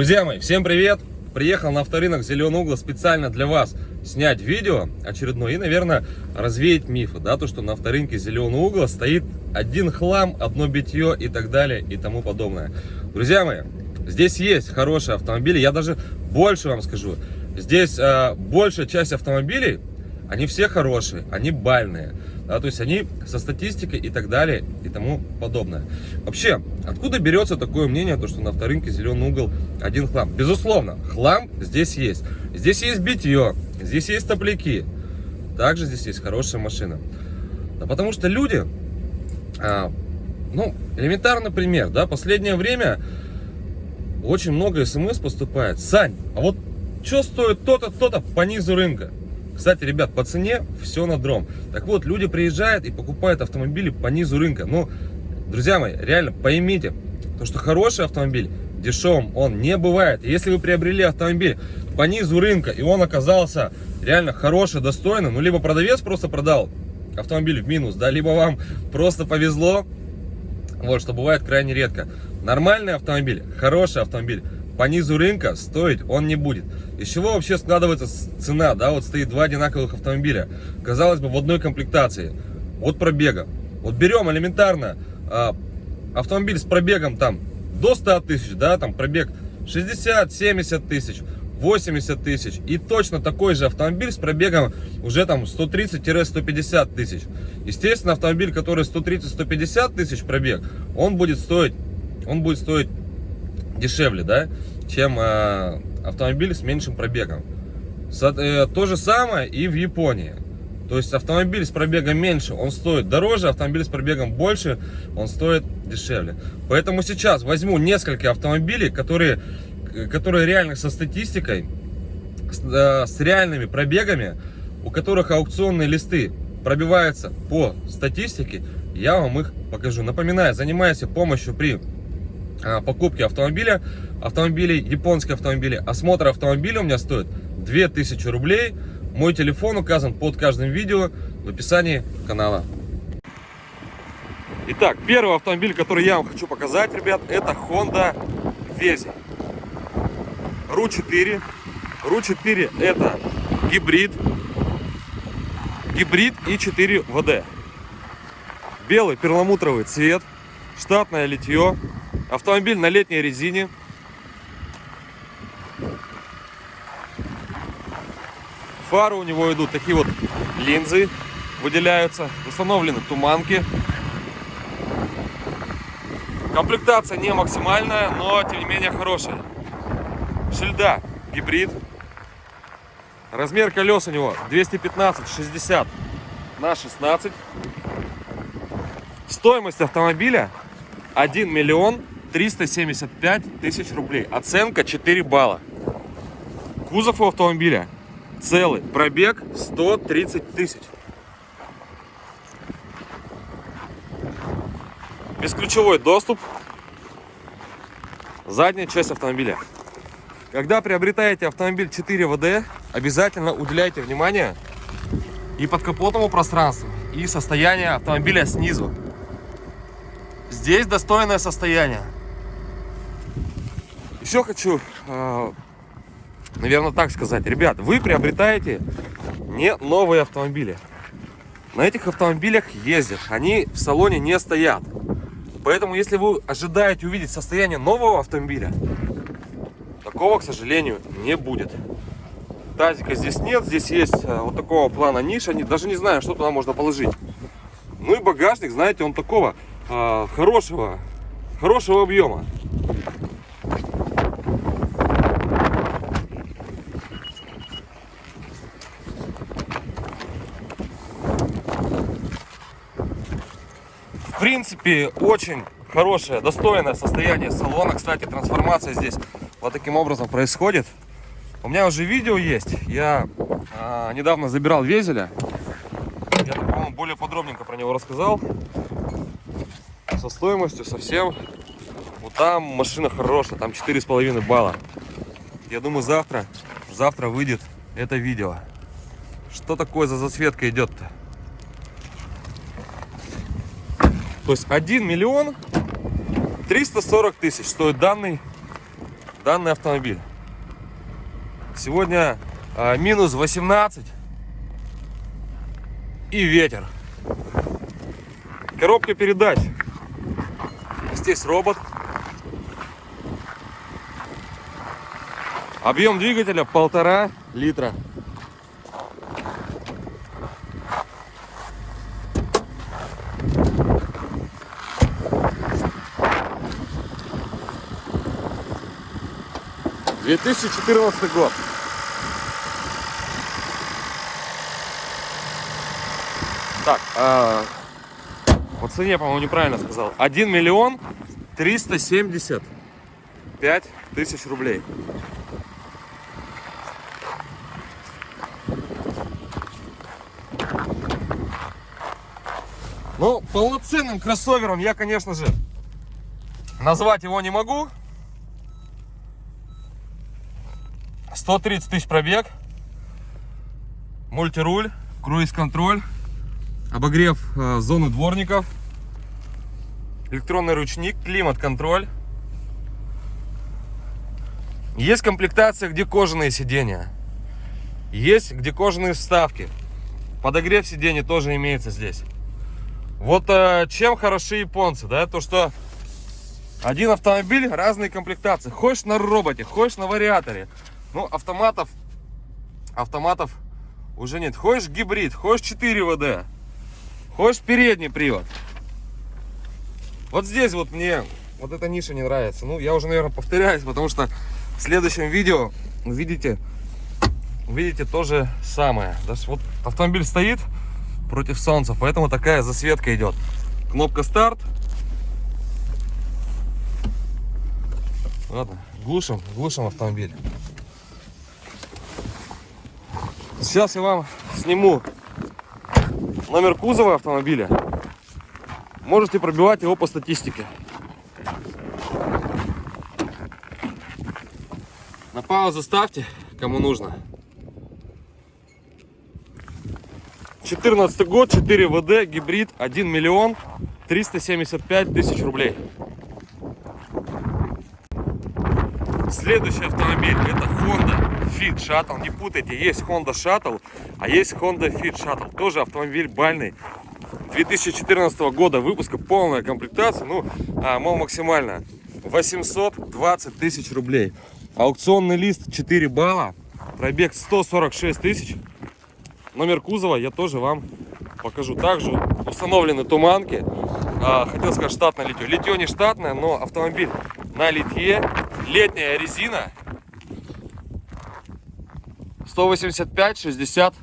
Друзья мои, всем привет! Приехал на авторынок Зеленый угол специально для вас снять видео очередное и, наверное, развеять мифы, да, то, что на авторынке Зеленый угол стоит один хлам, одно битье и так далее и тому подобное. Друзья мои, здесь есть хорошие автомобили, я даже больше вам скажу, здесь э, большая часть автомобилей, они все хорошие, они бальные да, то есть они со статистикой и так далее и тому подобное. Вообще, откуда берется такое мнение, то, что на авторынке зеленый угол один хлам? Безусловно, хлам здесь есть. Здесь есть битье, здесь есть топляки, также здесь есть хорошая машина. Да потому что люди, а, ну, элементарный пример, да, последнее время очень много смс поступает. Сань, а вот что стоит то-то, то-то по низу рынка? Кстати, ребят, по цене все на дром. Так вот, люди приезжают и покупают автомобили по низу рынка. Ну, друзья мои, реально поймите, то, что хороший автомобиль дешевым он не бывает. Если вы приобрели автомобиль по низу рынка, и он оказался реально хороший, достойный, ну, либо продавец просто продал автомобиль в минус, да, либо вам просто повезло, вот, что бывает крайне редко. Нормальный автомобиль, хороший автомобиль, по низу рынка стоить он не будет. Из чего вообще складывается цена, да, вот стоит два одинаковых автомобиля, казалось бы, в одной комплектации, от пробега. Вот берем элементарно а, автомобиль с пробегом там до 100 тысяч, да, там пробег 60-70 тысяч, 80 тысяч. И точно такой же автомобиль с пробегом уже там 130-150 тысяч. Естественно, автомобиль, который 130-150 тысяч пробег, он будет стоить, он будет стоить дешевле, да, чем э, автомобиль с меньшим пробегом. Со, э, то же самое и в Японии. То есть автомобиль с пробегом меньше, он стоит дороже, автомобиль с пробегом больше, он стоит дешевле. Поэтому сейчас возьму несколько автомобилей, которые, которые реально со статистикой, с, э, с реальными пробегами, у которых аукционные листы пробиваются по статистике, я вам их покажу. Напоминаю, занимаюсь помощью при покупки автомобиля, автомобилей, японские автомобили. Осмотр автомобиля у меня стоит 2000 рублей. Мой телефон указан под каждым видео в описании канала. Итак, первый автомобиль, который я вам хочу показать, ребят, это Honda Vezi. RU4. RU4 это гибрид. Гибрид и 4 ВД. Белый перламутровый цвет. Штатное литье. Автомобиль на летней резине. Фары у него идут такие вот линзы, выделяются. Установлены туманки. Комплектация не максимальная, но тем не менее хорошая. Шильда гибрид. Размер колес у него 215-60 на 16. Стоимость автомобиля 1 миллион 375 тысяч рублей. Оценка 4 балла. Кузов у автомобиля целый. Пробег 130 тысяч. Бесключевой доступ. Задняя часть автомобиля. Когда приобретаете автомобиль 4 ВД, обязательно уделяйте внимание и подкапотному пространству, и состоянию автомобиля снизу. Здесь достойное состояние. Еще хочу, э, наверное, так сказать. Ребят, вы приобретаете не новые автомобили. На этих автомобилях ездят. Они в салоне не стоят. Поэтому, если вы ожидаете увидеть состояние нового автомобиля, такого, к сожалению, не будет. Тазика здесь нет. Здесь есть э, вот такого плана ниша. Даже не знаю, что туда можно положить. Ну и багажник, знаете, он такого а, хорошего, хорошего объема. В принципе, очень хорошее, достойное состояние салона. Кстати, трансформация здесь вот таким образом происходит. У меня уже видео есть. Я а, недавно забирал Везеля. Я, по-моему, более подробненько про него рассказал со стоимостью совсем. Вот там машина хорошая, там четыре с половиной балла. Я думаю, завтра, завтра выйдет это видео. Что такое за засветка идет-то? То есть 1 миллион 340 тысяч стоит данный данный автомобиль. Сегодня а, минус 18 и ветер. Коробка передач. Здесь робот. Объем двигателя полтора литра. Две тысячи четырнадцатый год. Так, а, по цене, по-моему, неправильно сказал. 1 миллион 375 тысяч рублей. Ну, полноценным кроссовером я, конечно же, назвать его не могу. 130 тысяч пробег. Мультируль, круиз-контроль, обогрев э, зоны дворников, электронный ручник, климат-контроль. Есть комплектация, где кожаные сиденья. Есть, где кожаные вставки. Подогрев сидений тоже имеется здесь. Вот э, чем хороши японцы, да, то что один автомобиль, разные комплектации. Хочешь на роботе, хочешь на вариаторе. Ну, автоматов, автоматов уже нет. Хочешь гибрид, хочешь 4 ВД, хочешь передний привод. Вот здесь вот мне вот эта ниша не нравится. Ну, я уже, наверное, повторяюсь, потому что в следующем видео увидите, увидите то же самое. Даже вот автомобиль стоит, против солнца, поэтому такая засветка идет. Кнопка старт. Ладно, глушим, глушим автомобиль. Сейчас я вам сниму номер кузова автомобиля. Можете пробивать его по статистике. На паузу ставьте, кому нужно. 14 год, 4 ВД, гибрид, 1 миллион 375 тысяч рублей. Следующий автомобиль это Honda Fit Shuttle. Не путайте, есть Honda Shuttle, а есть Honda Fit Shuttle. Тоже автомобиль бальный. 2014 года выпуска, полная комплектация, ну, а, мол, максимально 820 тысяч рублей. Аукционный лист 4 балла, пробег 146 тысяч. Номер кузова я тоже вам покажу. Также установлены туманки. А, хотел сказать штатное литье. Литье не штатное, но автомобиль на литье. Летняя резина. 185-60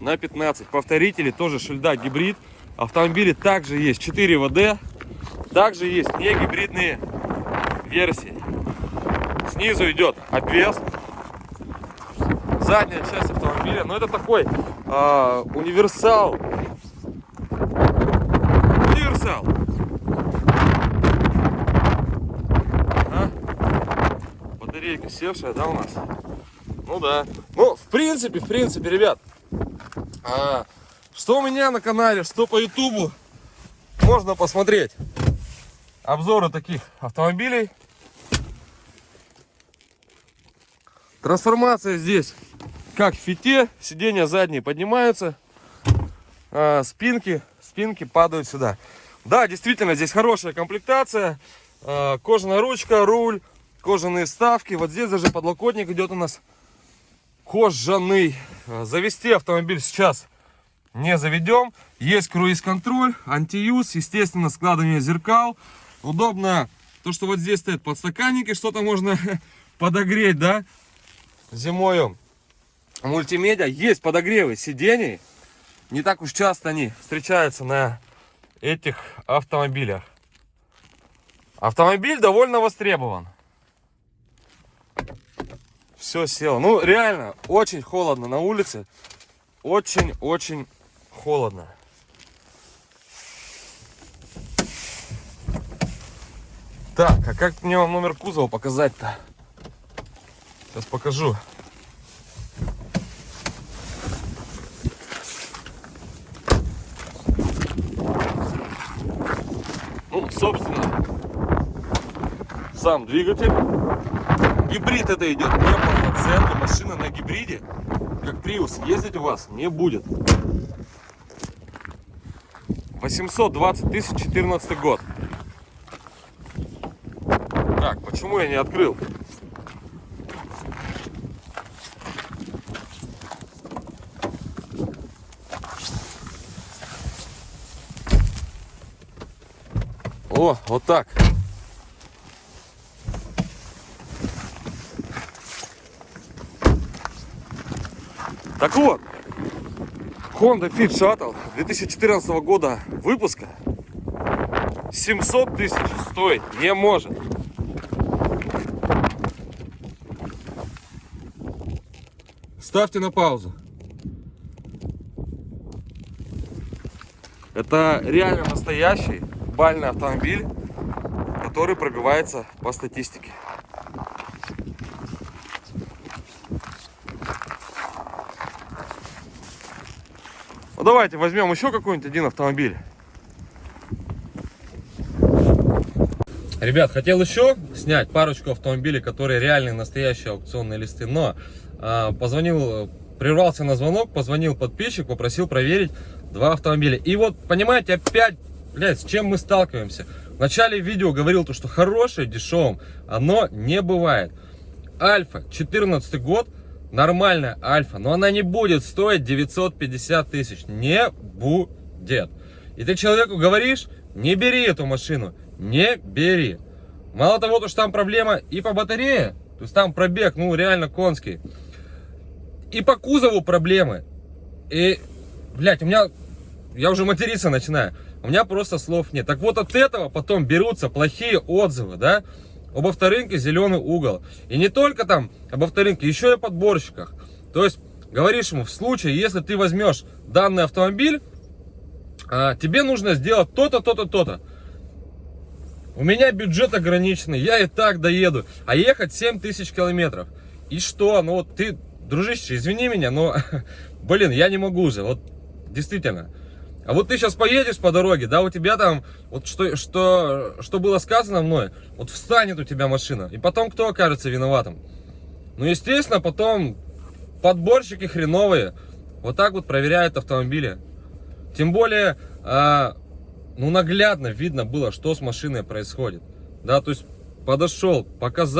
на 15. Повторители тоже шильда гибрид. Автомобили также есть 4 ВД. Также есть не гибридные версии. Снизу идет обвес задняя часть автомобиля. Но это такой а, универсал. Универсал. А? Батарейка севшая, да, у нас? Ну да. Ну, в принципе, в принципе, ребят, а, что у меня на канале, что по ютубу, можно посмотреть обзоры таких автомобилей. Трансформация здесь как в фите, сиденья задние поднимаются, а, спинки, спинки падают сюда. Да, действительно, здесь хорошая комплектация, а, кожаная ручка, руль, кожаные вставки. Вот здесь даже подлокотник идет у нас кожаный. А, завести автомобиль сейчас не заведем. Есть круиз-контроль, антиюз, естественно, складывание зеркал. Удобно то, что вот здесь стоят подстаканники, что-то можно подогреть, да, зимою мультимедиа. Есть подогревы сидений. Не так уж часто они встречаются на этих автомобилях. Автомобиль довольно востребован. Все село. Ну, реально, очень холодно на улице. Очень-очень холодно. Так, а как мне вам номер кузова показать-то? Сейчас покажу. Ну, собственно, сам двигатель. Гибрид это идет неполноценный. Машина на гибриде, как Prius, ездить у вас не будет. 820 тысяч 14 год. Так, почему я не открыл? О, вот так. Так вот, Honda Fit Shuttle 2014 года выпуска 700 тысяч стоить не может. Ставьте на паузу. Это реально настоящий бальный автомобиль, который пробивается по статистике. Давайте возьмем еще какой-нибудь один автомобиль. Ребят, хотел еще снять парочку автомобилей, которые реальные настоящие аукционные листы, но а, позвонил, прервался на звонок, позвонил подписчик, попросил проверить два автомобиля. И вот, понимаете, опять, блядь, с чем мы сталкиваемся? В начале видео говорил то, что хорошее дешевым, оно не бывает. Альфа, 14 год, нормальная Альфа, но она не будет стоить 950 тысяч, не будет. И ты человеку говоришь, не бери эту машину, не бери. Мало того, то, что там проблема и по батарее, то есть там пробег, ну реально конский. И по кузову проблемы. И, блядь, у меня, я уже материться начинаю. У меня просто слов нет. Так вот от этого потом берутся плохие отзывы, да, об авторынке зеленый угол. И не только там об авторынке, еще и о подборщиках. То есть говоришь ему, в случае, если ты возьмешь данный автомобиль, а, тебе нужно сделать то-то, то-то, то-то. У меня бюджет ограниченный, я и так доеду. А ехать 7 тысяч километров. И что? Ну вот ты, дружище, извини меня, но, блин, я не могу же. Вот действительно. А вот ты сейчас поедешь по дороге, да, у тебя там, вот что, что, что было сказано мной, вот встанет у тебя машина. И потом кто окажется виноватым? Ну, естественно, потом подборщики хреновые вот так вот проверяют автомобили. Тем более, а, ну наглядно видно было, что с машиной происходит. Да, то есть подошел, показал.